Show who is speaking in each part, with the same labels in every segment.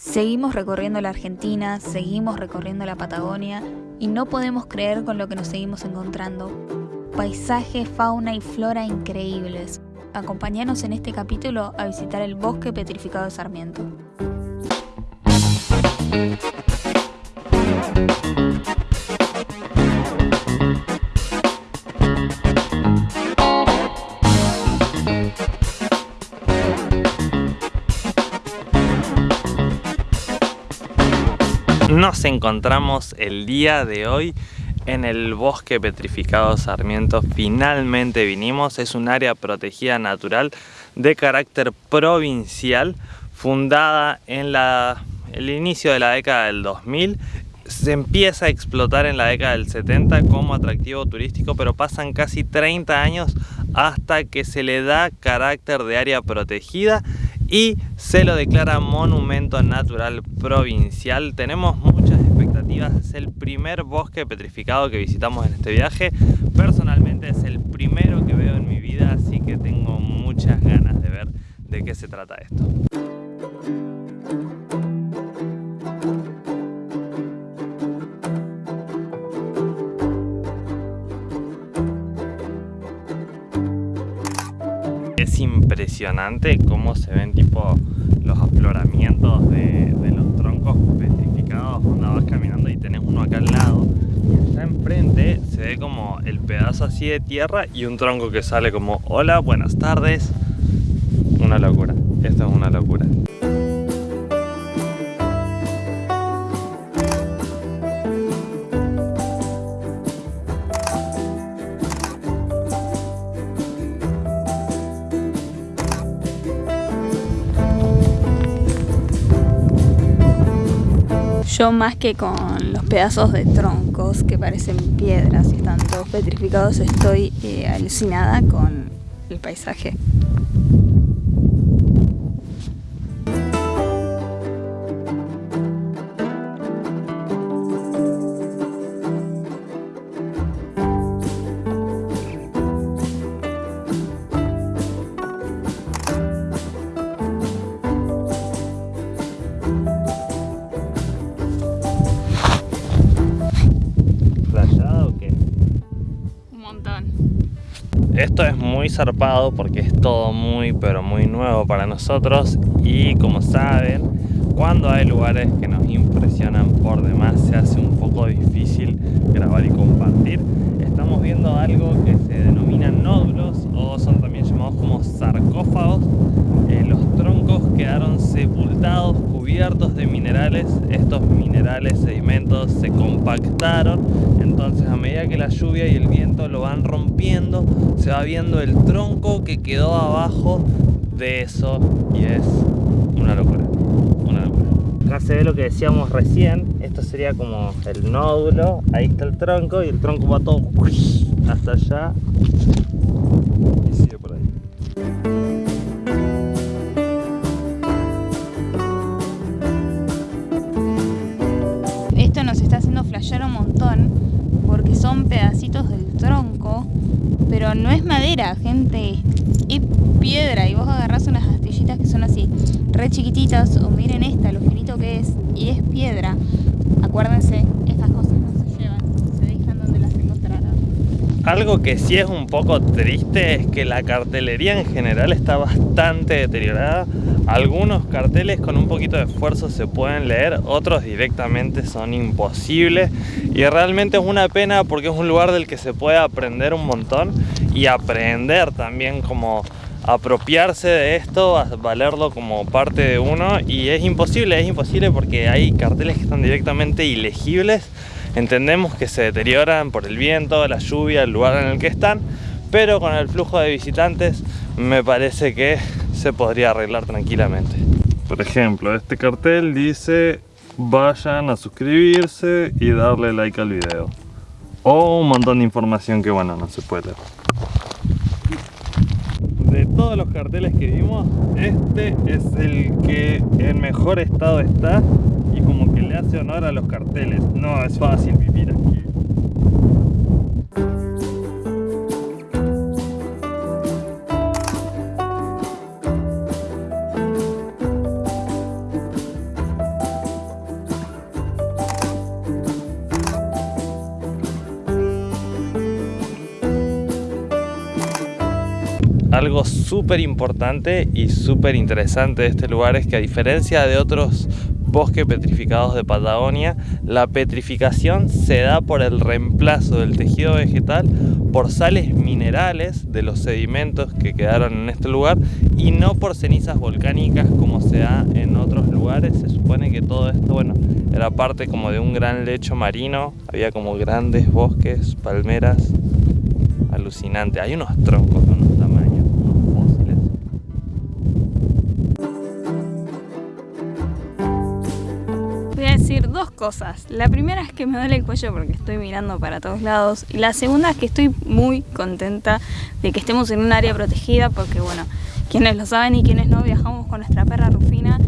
Speaker 1: Seguimos recorriendo la Argentina, seguimos recorriendo la Patagonia y no podemos creer con lo que nos seguimos encontrando. Paisaje, fauna y flora increíbles. Acompáñanos en este capítulo a visitar el bosque petrificado de Sarmiento.
Speaker 2: Nos encontramos el día de hoy en el bosque petrificado Sarmiento. Finalmente vinimos, es un área protegida natural de carácter provincial fundada en la, el inicio de la década del 2000 se empieza a explotar en la década del 70 como atractivo turístico, pero pasan casi 30 años hasta que se le da carácter de área protegida y se lo declara monumento natural provincial. Tenemos muchas expectativas, es el primer bosque petrificado que visitamos en este viaje. Personalmente es el primero que veo en mi vida, así que tengo muchas ganas de ver de qué se trata esto. Es impresionante cómo se ven tipo los afloramientos de, los troncos petrificados cuando vas caminando y tenés uno acá al lado. Y allá enfrente se ve como el pedazo así de tierra y un tronco que sale como hola, buenas tardes una locura, esto es una locura
Speaker 1: Yo más que con los pedazos de troncos que parecen piedras y están todos petrificados, estoy eh, alucinada con el paisaje.
Speaker 2: Esto es muy zarpado porque es todo muy pero muy nuevo para nosotros y como saben, cuando hay lugares que nos impresionan por demás se hace un poco difícil grabar y compartir. Estamos viendo algo que se denomina nódulos o son también llamados como sarcófagos. Eh, los troncos quedaron sepultados, cubiertos de minerales. Estos minerales, sedimentos se compactaron. Entonces a medida que la lluvia y el viento lo van rompiendo, se va viendo el tronco que quedó abajo de eso y es una locura, una locura. Acá se ve lo que decíamos recién, esto sería como el nódulo, ahí está el tronco y el tronco va todo hasta allá y sigue por ahí.
Speaker 1: Esto nos está haciendo flashear un montón son pedacitos del tronco pero no es madera, gente, es piedra y vos agarrás unas astillitas que son así, re chiquititas, o miren esta, lo finito que es, y es piedra. Acuérdense, estas cosas no se llevan, se dejan donde las encontraron.
Speaker 2: Algo que sí es un poco triste es que la cartelería en general está bastante deteriorada. Algunos carteles con un poquito de esfuerzo se pueden leer, otros directamente son imposibles. Y realmente es una pena porque es un lugar del que se puede aprender un montón y aprender también como apropiarse de esto, valerlo como parte de uno. Y es imposible, es imposible porque hay carteles que están directamente ilegibles entendemos que se deterioran por el viento, la lluvia, el lugar en el que están pero con el flujo de visitantes me parece que se podría arreglar tranquilamente. Por ejemplo, este cartel dice vayan a suscribirse y darle like al video. O un montón de información que bueno, no se puede leer. De todos los carteles que vimos, este es el que en mejor estado está y como que le hace honor a los carteles. No es fácil vivir aquí. Algo súper importante y súper interesante de este lugar es que a diferencia de otros bosques petrificados de Patagonia, la petrificación se da por el reemplazo del tejido vegetal por sales minerales de los sedimentos que quedaron en este lugar y no por cenizas volcánicas como se da en otros lugares. Se supone que todo esto, bueno, era parte como de un gran lecho marino, había como grandes bosques, palmeras, alucinante. Hay unos troncos
Speaker 1: decir dos cosas. La primera es que me duele el cuello porque estoy mirando para todos lados. Y la segunda es que estoy muy contenta de que estemos en un área protegida porque, bueno, quienes lo saben y quienes no, viajamos con nuestra perra Rufina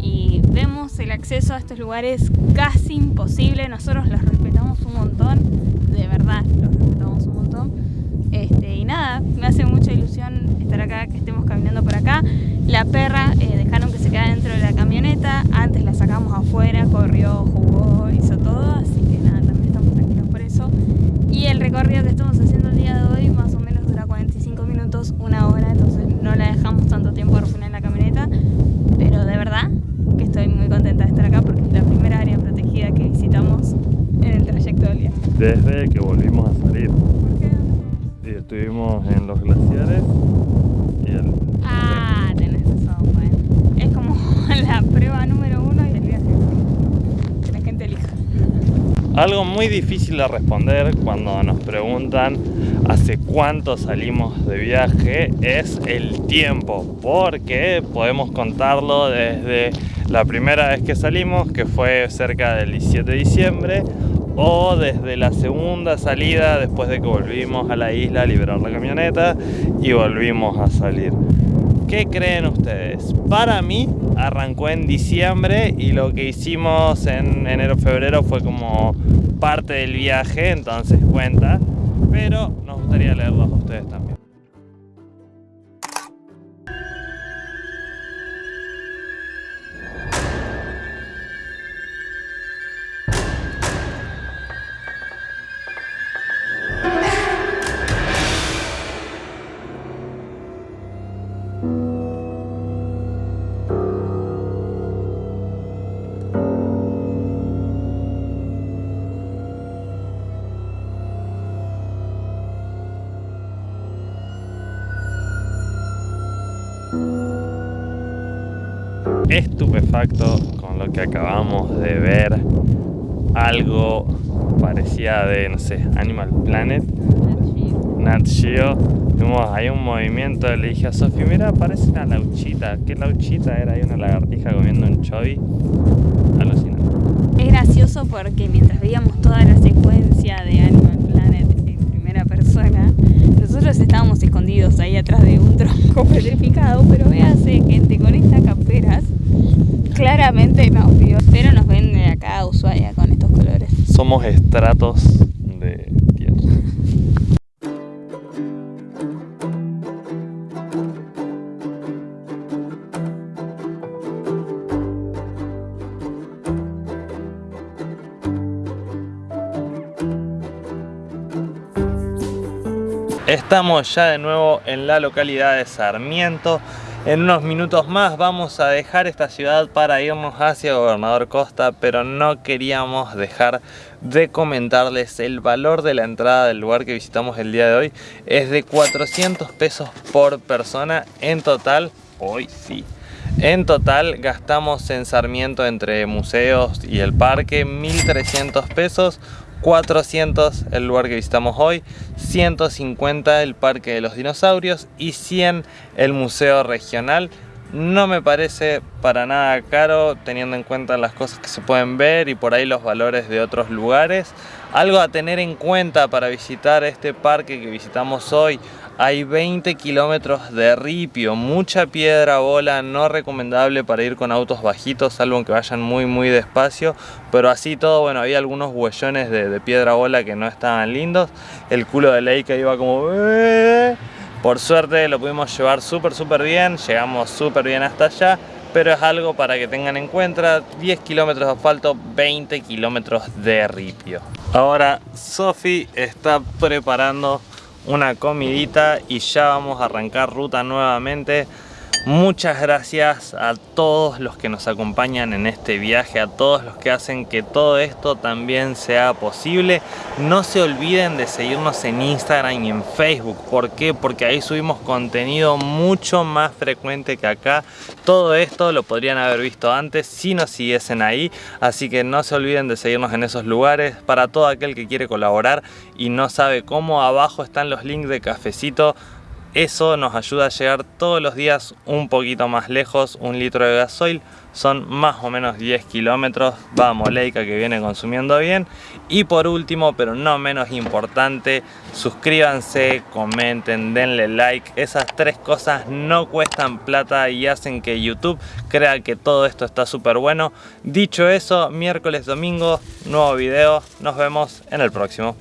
Speaker 1: y vemos el acceso a estos lugares casi imposible. Nosotros los respetamos un montón, de verdad, los respetamos un montón. Este, y nada, me hace mucha ilusión estar acá, que estemos caminando por acá. La perra eh, dejaron que se quedara dentro antes la sacamos afuera, corrió, jugó, hizo todo, así que nada, también estamos tranquilos por eso. Y el recorrido que estamos haciendo el día de hoy más o menos dura 45 minutos, una hora, entonces no la dejamos tanto tiempo a Rufina en la camioneta, pero de verdad que estoy muy contenta de estar acá porque es la primera área protegida que visitamos en el trayecto del día.
Speaker 2: Desde que volvimos a salir.
Speaker 1: ¿Por qué?
Speaker 2: Y estuvimos en los glaciares y el...
Speaker 1: Ah, tenés razón, bueno. Es como la prueba número uno y el viaje. Que la gente elija.
Speaker 2: Algo muy difícil de responder cuando nos preguntan hace cuánto salimos de viaje es el tiempo, porque podemos contarlo desde la primera vez que salimos, que fue cerca del 17 de diciembre, o desde la segunda salida después de que volvimos a la isla a liberar la camioneta y volvimos a salir. ¿Qué creen ustedes? Para mí arrancó en diciembre y lo que hicimos en enero-febrero fue como parte del viaje, entonces cuenta. Pero nos gustaría leerlos a ustedes también. Estupefacto con lo que acabamos de ver. Algo parecía de, no sé, Animal Planet, Nat Geo. Vimos ahí un movimiento, le dije a Sofi, mira, parece una lauchita. ¿Qué lauchita era? Hay una lagartija comiendo un choy. Alucinante.
Speaker 1: Es gracioso porque mientras veíamos toda la secuencia de Animal Planet en primera persona, nosotros estábamos escondidos ahí atrás de un tronco petrificado, pero véase gente con estas camperas, claramente nos vio, pero nos ven de acá a Ushuaia con estos colores.
Speaker 2: Somos estratos de tierra. Estamos ya de nuevo en la localidad de Sarmiento. En unos minutos más vamos a dejar esta ciudad para irnos hacia Gobernador Costa, pero no queríamos dejar de comentarles el valor de la entrada del lugar que visitamos el día de hoy. Es de 400 pesos por persona en total, hoy sí. En total gastamos en Sarmiento entre museos y el parque 1.300 pesos, 400 el lugar que visitamos hoy, 150 el Parque de los Dinosaurios y 100 el Museo Regional. No me parece para nada caro teniendo en cuenta las cosas que se pueden ver y por ahí los valores de otros lugares. Algo a tener en cuenta para visitar este parque que visitamos hoy. Hay 20 kilómetros de ripio, mucha piedra bola, no recomendable para ir con autos bajitos, salvo que vayan muy muy despacio. Pero así todo, bueno, había algunos huellones de, piedra bola que no estaban lindos. El culo de Leica iba como... Por suerte lo pudimos llevar súper súper bien, llegamos súper bien hasta allá, pero es algo para que tengan en cuenta, 10 kilómetros de asfalto, 20 kilómetros de ripio. Ahora Sofi está preparando una comidita y ya vamos a arrancar ruta nuevamente Muchas gracias a todos los que nos acompañan en este viaje, a todos los que hacen que todo esto también sea posible. No se olviden de seguirnos en Instagram y en Facebook. ¿Por qué? Porque ahí subimos contenido mucho más frecuente que acá. Todo esto lo podrían haber visto antes si nos siguiesen ahí. Así que no se olviden de seguirnos en esos lugares. Para todo aquel que quiere colaborar y no sabe cómo, abajo están los links de cafecito eso nos ayuda a llegar todos los días un poquito más lejos, un litro de gasoil son más o menos 10 kilómetros, vamos Leica que viene consumiendo bien. Y por último pero no menos importante suscríbanse, comenten, denle like. Esas tres cosas no cuestan plata y hacen que YouTube crea que todo esto está súper bueno. Dicho eso, miércoles, domingo, nuevo video, nos vemos en el próximo.